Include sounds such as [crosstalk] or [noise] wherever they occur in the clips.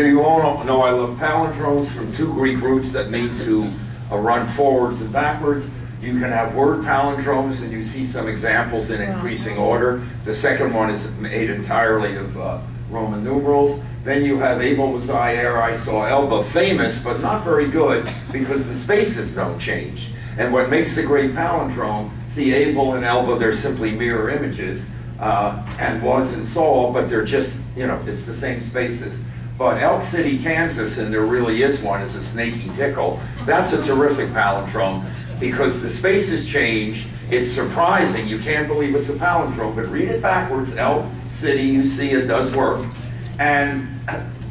You all know I love palindromes from two Greek roots that mean to uh, run forwards and backwards. You can have word palindromes, and you see some examples in increasing order. The second one is made entirely of uh, Roman numerals. Then you have Abel Mazayer, I saw Elba, famous, but not very good, because the spaces don't change. And what makes the great palindrome, see Abel and Elba, they're simply mirror images, uh, and was and saw, but they're just, you know, it's the same spaces. But Elk City, Kansas, and there really is one, is a snaky tickle. That's a terrific palindrome because the spaces change. It's surprising. You can't believe it's a palindrome, but read it backwards. Elk City, you see it does work. And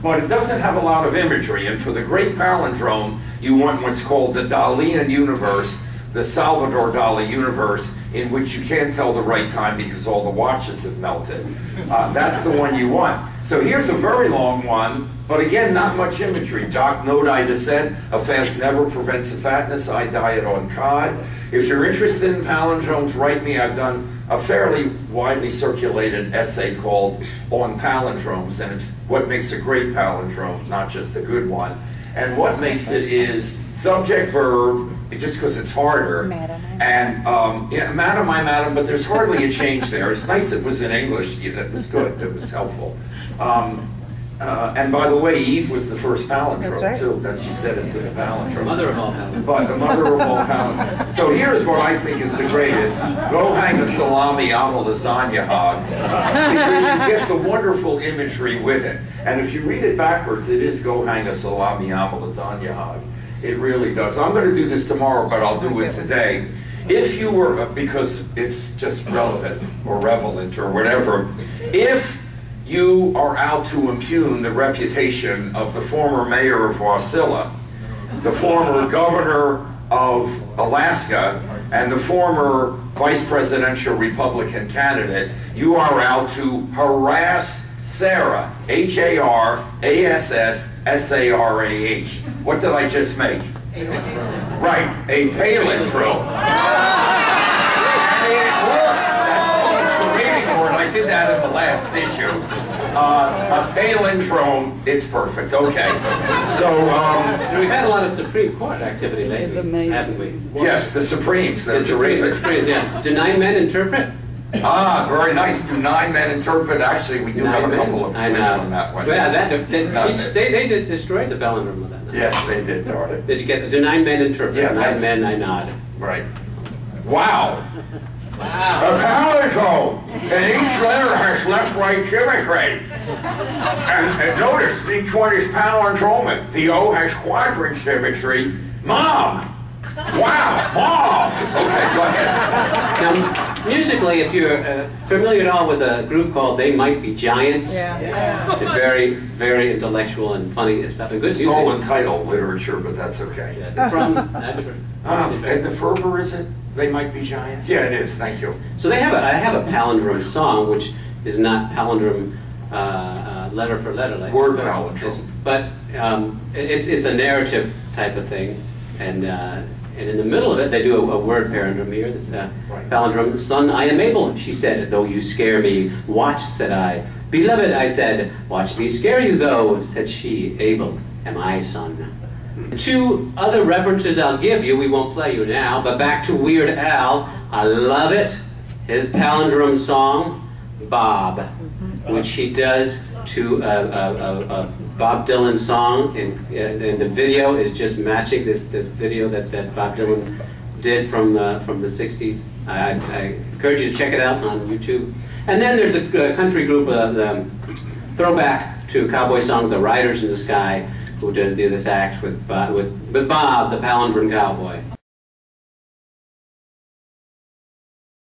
but it doesn't have a lot of imagery. And for the great palindrome, you want what's called the Dalian universe, the Salvador Dali universe, in which you can't tell the right time because all the watches have melted. Uh, that's the one you want. So here's a very long one, but again, not much imagery. Doc, note I descend, a fast never prevents a fatness, I diet on cod. If you're interested in palindromes, write me. I've done a fairly widely circulated essay called On Palindromes, and it's what makes a great palindrome, not just a good one. And what makes it is subject verb, just because it's harder. Madam, And, um, yeah, madam, I madam, but there's hardly a change there. It's nice it was in English. Yeah, That was good. That was helpful. Um, uh, and by the way, Eve was the first That's palindrome right. too. That she said it to the palindrome. Mother of all palindromes. But the mother of all palindromes. So here's what I think is the greatest. Go hang a salami on a lasagna hog. Because you get the wonderful imagery with it. And if you read it backwards, it is go hang a salami on a lasagna hog. It really does. I'm going to do this tomorrow, but I'll do it today. If you were, because it's just relevant or relevant or whatever, if you are out to impugn the reputation of the former mayor of Wasilla, the former governor of Alaska, and the former vice presidential Republican candidate, you are out to harass Sarah, H-A-R-A-S-S-S-A-R-A-H. What did I just make? Right, a palindrome. And it works. [laughs] That's the reading for it. I did that in the last issue. Uh, a palindrome, it's perfect, okay. So, um, And we've had a lot of Supreme Court activity lately, amazing. haven't we? yes, the Supremes, they're The Supreme- the terrific. Supremes, yeah. Do nine men interpret? Ah, very nice. Do nine men interpret? Actually, we do have a Nine men? couple of women on that one. Well, that, that- Nine they, they did destroyed the palindrome of that. Yes, they did, darn it. Did you get, the do nine men interpret? Yeah, Nine men, I nod. Right. Wow. Wow. A palindrome, and each letter has left-right symmetry. And, and notice, each one is palindromic. The O has quadrant symmetry. Mom! Wow, mom! Okay, go ahead. Now, musically, if you're uh, familiar at all with a group called They Might Be Giants, Yeah. they're very, very intellectual and funny stuff and good music. Stolen title literature, but that's okay. Yes, it's from, that's [laughs] right. Ah, and the Ferber, is it? They might be giants? Yeah, it is, thank you. So they have a, I have a palindrome song, which is not palindrome uh, uh, letter for letter. Like Word palindrome. it's- But um, it's, it's a narrative type of thing. And, uh, and in the middle of it, they do a, a word palindrome here. This uh, Right. palindrome, son, I am able, she said, though you scare me. Watch, said I. Beloved, I said, watch me scare you, though, said she. Able am I, son. Two other references I'll give you, we won't play you now, but back to Weird Al. I love it. His palindrome song, Bob, which he does to a, a, a, Bob Dylan song, and, and the video is just matching this, this video that, that Bob Dylan did from, uh, from the 60s. I, I- encourage you to check it out on YouTube. And then there's a country group, uh, throwback to cowboy songs, the Riders in the Sky, who does do this act with, with, with Bob, the palindrome cowboy.